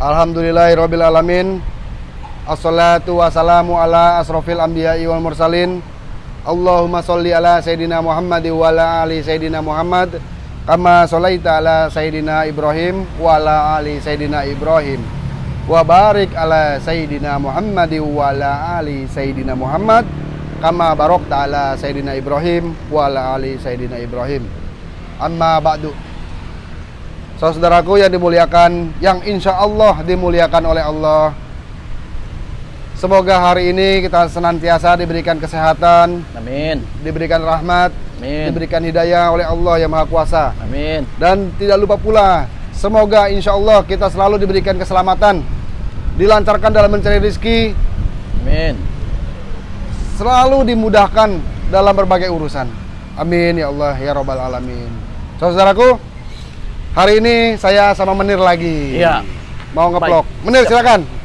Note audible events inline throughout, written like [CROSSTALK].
Alhamdulillahirabbil alamin. Assalatu wassalamu ala asrofil anbiya'i wal mursalin. Allahumma sholli ala sayidina Muhammad wa ala ali sayidina Muhammad kama sholaita ala sayidina Ibrahim wa ala ali sayidina Ibrahim wa barik ala sayidina Muhammad wa ala ali sayidina Muhammad kama barokta ala sayidina Ibrahim wa ala ali sayidina Ibrahim amma ba'du Saudaraku yang dimuliakan, yang insya Allah dimuliakan oleh Allah. Semoga hari ini kita senantiasa diberikan kesehatan, Amin. diberikan rahmat, Amin. diberikan hidayah oleh Allah yang Maha Kuasa. Amin. Dan tidak lupa pula, semoga insya Allah kita selalu diberikan keselamatan, dilancarkan dalam mencari rezeki, Amin. selalu dimudahkan dalam berbagai urusan. Amin ya Allah ya Robbal Alamin. Saudaraku, hari ini saya sama Menir lagi. Iya. Mau ngeplok. Baik. Menir silakan.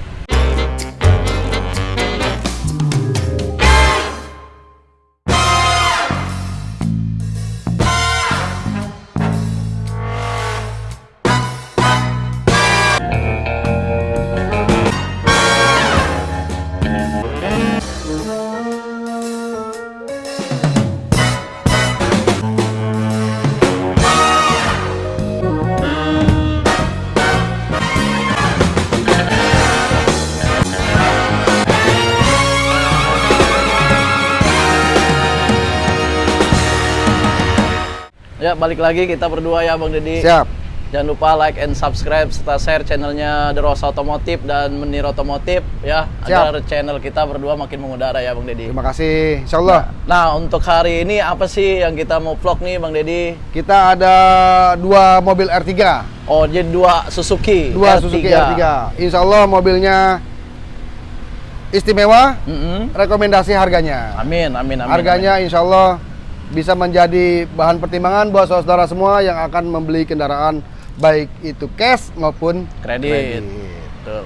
Ya, balik lagi kita berdua ya Bang Deddy. Siap. Jangan lupa like and subscribe serta share channelnya The Rose Otomotif dan Menir Otomotif ya Siap. agar channel kita berdua makin mengudara ya Bang Deddy. Terima kasih. Insya Allah Nah, untuk hari ini apa sih yang kita mau vlog nih Bang Deddy? kita ada dua mobil R3, Oh, jadi dua Suzuki dua R3. Suzuki R3. Insya Allah mobilnya istimewa. Mm-mm. Rekomendasi harganya. Amin, amin, amin. Harganya insya Allah bisa menjadi bahan pertimbangan buat saudara semua yang akan membeli kendaraan baik itu cash maupun amin. kredit. Betul.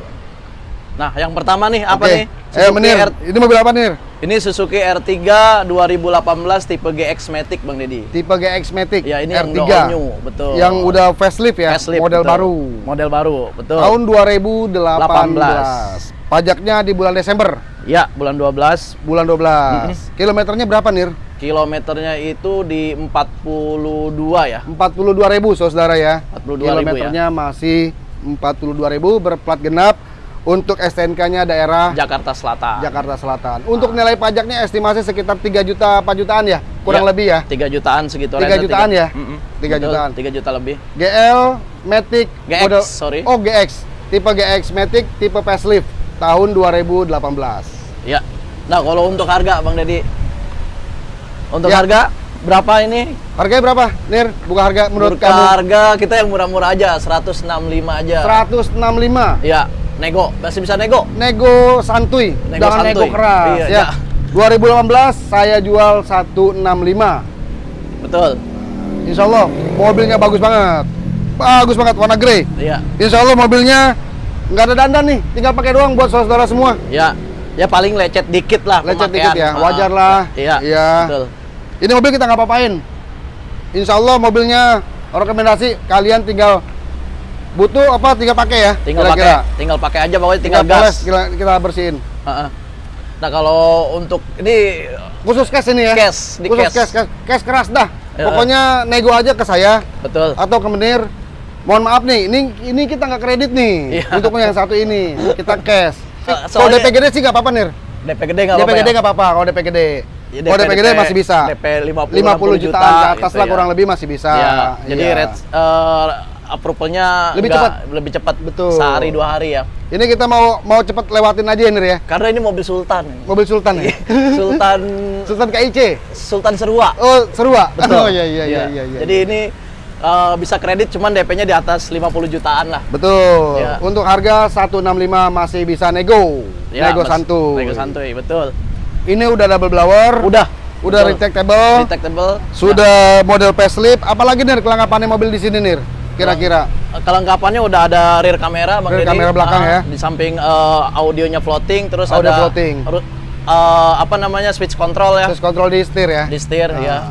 Nah, yang pertama nih apa Oke. nih? Eh, Menir, R- ini mobil apa nih? Ini Suzuki R3 2018 tipe GX Matic Bang Deddy. Tipe GX Matic Ya, ini yang R3 udah all new, betul. Yang udah facelift ya, Facelift, model betul. baru. Model baru, betul. Tahun 2018. Pajaknya di bulan Desember, Ya, bulan 12. bulan 12. Kilometernya berapa nih? Kilometernya itu di 42 ya. 42.000 saudara ya. 42.000 Kilometernya masih 42.000 berplat genap. Untuk STNK-nya daerah Jakarta Selatan. Jakarta Selatan. Untuk nilai pajaknya estimasi sekitar 3 juta 4 jutaan ya, kurang Ya, lebih ya. 3 jutaan segitu 3 jutaan ya? Mm-mm. 3 Betul, jutaan. 3 juta lebih. GL Matic GX, sorry. Oh, GX. Tipe GX Matic tipe facelift tahun 2018. Ya. Nah, kalau untuk harga Bang Deddy. Untuk Ya. harga berapa ini? Harganya berapa? Nir, buka harga menurut Menurut kamu? harga kita yang murah-murah aja, 165 aja. 165. Ya, nego. Masih bisa nego. Nego santuy, Nego jangan nego santuy. keras Iya, ya. ya. 2018 saya jual 165. Betul. Insya Allah mobilnya bagus banget. Bagus banget warna grey. Iya. Insya Allah mobilnya nggak ada dandan nih, tinggal pakai doang buat saudara semua. Ya, ya paling lecet dikit lah Lecet pemakaian. dikit ya, Ah, wajar lah. Iya. Iya. Betul. Ini mobil kita nggak apa-apain. Insya Allah mobilnya rekomendasi kalian tinggal butuh apa tinggal pakai ya. Tinggal pakai, tinggal pakai aja pokoknya tinggal, tinggal, gas. kita, kita bersihin. Heeh. Nah, kalau untuk ini Khusus cash ini ya. Cash, di Khusus cash. cash, cash, keras dah. Ya. Pokoknya nego aja ke saya betul. atau ke Menir. Mohon maaf nih, ini ini kita nggak kredit nih. Iya. [LAUGHS] Untuk yang satu ini kita cash. [LAUGHS] Kalau DP gede sih nggak apa-apa Nir. DP gede nggak DP apa-apa. gede ya? nggak apa-apa kalau DP gede. Ya, Kalau DP gede masih bisa. DP 50, 50 jutaan ke atas gitu lah ya. kurang lebih masih bisa. Ya, jadi Iya. rate eh, approval-nya Lebih cepat. lebih cepat. Betul. Sehari dua hari ya. Ini kita mau mau cepet lewatin aja ya Nir ya. Karena ini mobil Sultan. Mobil Sultan ya. [LAUGHS] Sultan [LAUGHS] Sultan KIC. Sultan Serua. Oh, seru ah. Betul. [LAUGHS] Oh iya iya iya iya. iya. Jadi ini eh, bisa kredit cuman DP-nya di atas 50 jutaan lah. betul. Ya. Untuk harga 165 masih bisa nego. Ya, nego santuy. Nego santuy, betul. Ini udah double blower. Udah. Udah retractable. Detectable. Sudah model facelift. Apalagi Nir kelengkapannya mobil di sini Nir? Kira-kira. Nah, kelengkapannya udah ada rear kamera Bang Rear kamera belakang Ah, ya. Di samping eh, audionya floating terus Audio ada floating. eh, apa namanya switch control ya. Terus kontrol di setir ya. Di setir ya.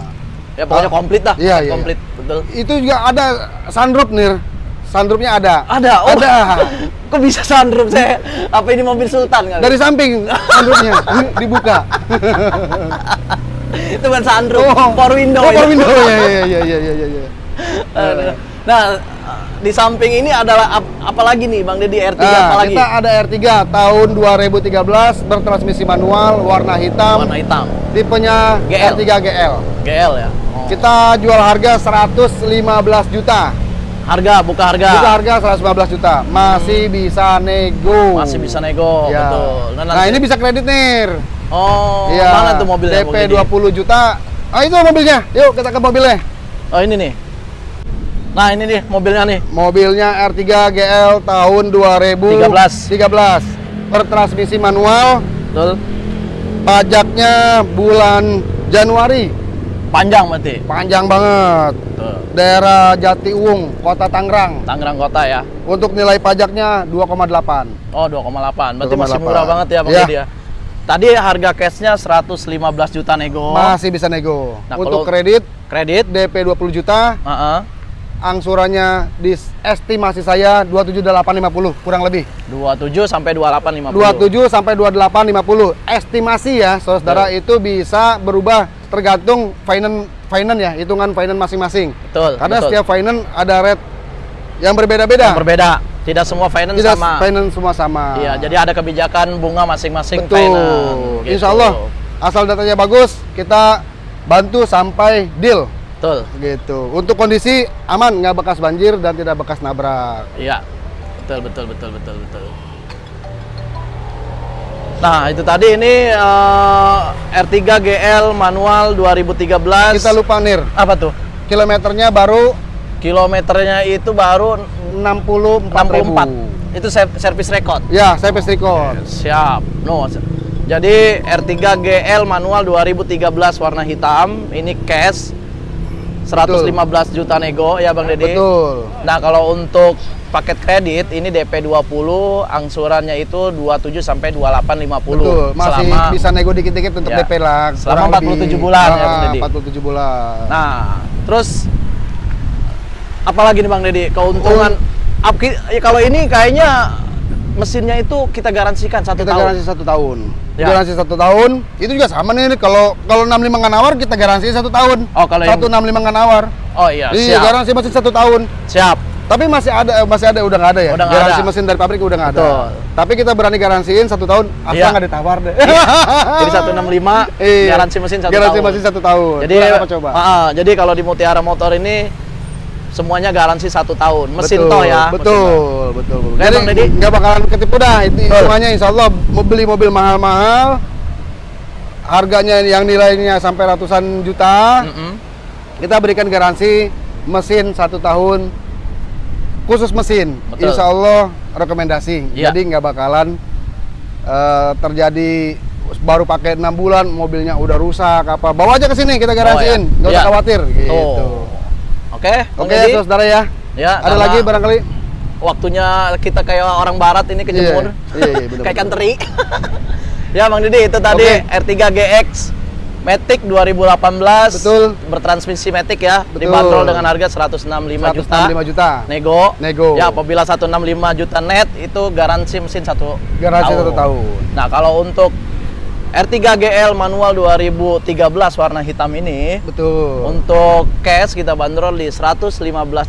Ya pokoknya Ah. komplit dah. Iya, iya, Komplit, betul. Itu juga ada sunroof Nir. Sunroofnya ada. Ada, oh. Ada. [LAUGHS] Kok bisa sunroof saya? Apa ini mobil Sultan kali? Dari samping sunroofnya dibuka. [LAUGHS] itu bukan sunroof, power window. Oh, power window. Ya, ya, ya, ya, ya, ya, ya. Aduh. Nah, di samping ini adalah ap- apa lagi nih Bang Deddy R3 apa Nah, lagi? kita ada R3 tahun 2013 bertransmisi manual warna hitam, Warna hitam. tipenya GL. R3 GL. GL ya. Oh. Kita jual harga 115 juta. Harga buka harga. Buka harga 115 juta. Masih bisa nego. Masih bisa nego, Ya. betul. Nah, nanti- ini bisa kredit nih. Oh, Iya. mana tuh mobilnya? DP Bang Deddy? 20 juta. Ah itu mobilnya. Yuk kita ke mobilnya. Oh, ini nih. Nah, ini nih mobilnya nih. Mobilnya R3 GL tahun 2013. 13. Bertransmisi manual. Betul. Pajaknya bulan Januari. Panjang berarti. Panjang banget. Betul. Daerah Jatiuwung, Kota Tangerang. Tangerang Kota ya. Untuk nilai pajaknya 2,8. Oh, 2,8. Berarti masih 2,8. murah banget ya Bang. Deddy ya. Tadi harga cashnya 115 juta nego. Masih bisa nego. Nah, Untuk kredit Kredit. DP 20 juta, Heeh. Angsurannya di estimasi saya 27850 kurang lebih. 27 sampai 2850. 27 sampai 2850. Estimasi ya, Saudara itu bisa berubah tergantung finance finance ya, hitungan finance masing-masing. Betul. Karena betul. setiap finance ada rate yang berbeda-beda. Yang berbeda. Tidak semua finance Tidak sama. finance semua sama. Iya, jadi ada kebijakan bunga masing-masing Betul. finance. gitu. Insya Allah asal datanya bagus, kita bantu sampai deal Betul. gitu. Untuk kondisi aman, nggak bekas banjir dan tidak bekas nabrak. Iya. Betul, betul, betul, betul, betul. Nah, itu tadi ini eh, R3 GL manual 2013. Kita lupa nir, apa tuh? kilometernya baru Kilometernya itu baru 64 64. Itu ser- service record. Ya, saya record. Siap. No. Jadi R3 GL manual 2013 warna hitam, ini cash 115 juta nego ya Bang Deddy. Betul. Nah, kalau untuk paket kredit ini DP 20, angsurannya itu 27 sampai 2850. Betul, masih selama bisa nego dikit-dikit untuk Ya. DP lah. Selama kurang 47 lebih. bulan ya, Ah, Bang Deddy. 47 bulan. Nah, terus apalagi nih Bang Deddy? Keuntungan Oh. Ya kalau ini kayaknya mesinnya itu kita garansikan satu kita tahun. garansi satu tahun. Ya. Garansi satu tahun. Itu juga sama nih. Kalau kalau 65 nggak nawar kita garansi satu tahun. Oh, kalau yang- 165 nggak nawar. Oh iya, Iya, siap. garansi masih satu tahun. Siap. Tapi masih ada, masih ada udah nggak ada ya. Udah garansi ada. mesin dari pabrik udah nggak ada. Betul. Tapi kita berani garansiin satu tahun. Asal Iya. nggak ditawar deh. [LAUGHS] Jadi 165 Iya. garansi mesin satu Garansi tahun. mesin satu tahun. Jadi apa coba? Ah, ah, jadi kalau di Mutiara Motor ini semuanya garansi satu tahun. Mesin betul, toh ya. mesin. Betul, betul, betul. Oke, Jadi nggak bakalan ketipu dah. Itu Betul. hitungannya insya Allah mau beli mobil mahal-mahal, harganya yang nilainya sampai ratusan juta, Mm-mm. kita berikan garansi mesin satu tahun khusus mesin. Betul. Insya Allah rekomendasi. Iya. Jadi nggak bakalan eh, terjadi baru pakai enam bulan mobilnya udah rusak apa bawa aja ke sini kita garansiin Oh, ya. nggak usah Iya. khawatir gitu. Tuh. Oke, Oke Deddy. saudara ya. Ya, Ada lagi barangkali? waktunya kita kayak orang barat ini kejemur. Iya, iya, iya, [LAUGHS] kayak kanteri. [LAUGHS] ya, Bang Didi, itu tadi Oke. R3 GX Matic 2018. Betul. Bertransmisi Matic ya. Betul. Dibanderol dengan harga 165 juta. 165 juta. Nego. Nego. Ya, apabila 165 juta net itu garansi mesin satu Garansi satu tahun. Nah, kalau untuk R3 GL manual 2013 warna hitam ini Betul. untuk cash kita bandrol di 115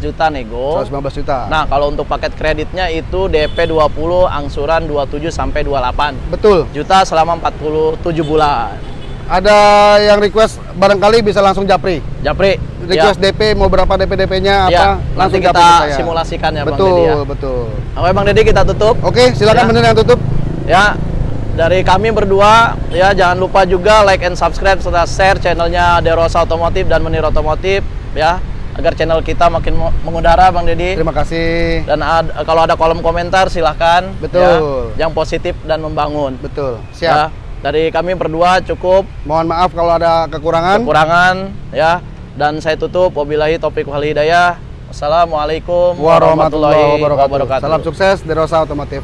juta nego. 115 juta. Nah, kalau untuk paket kreditnya itu DP 20, angsuran 27 sampai 28 betul. juta selama 47 bulan. Ada yang request barangkali bisa langsung japri. Japri, Request DP mau berapa DP DP-nya ya, apa? ya, nanti kita saya. simulasikan ya Bang betul, Deddy ya. betul. Oke Bang Deddy kita tutup. Oke, silakan Ya. bener yang tutup. Ya, dari kami berdua ya jangan lupa juga like and subscribe serta share channelnya Derosa Otomotif dan Menir Otomotif ya agar channel kita makin mengudara Bang Deddy. Terima kasih. Dan ad- kalau ada kolom komentar silahkan Betul. ya, yang positif dan membangun. Betul. Ya, Siap. dari kami berdua cukup Mohon maaf kalau ada kekurangan. kekurangan ya dan saya tutup wabillahi taufiq wal hidayah. Wassalamualaikum Warahmatullahi wabarakatuh. Salam sukses di Rosa Otomotif.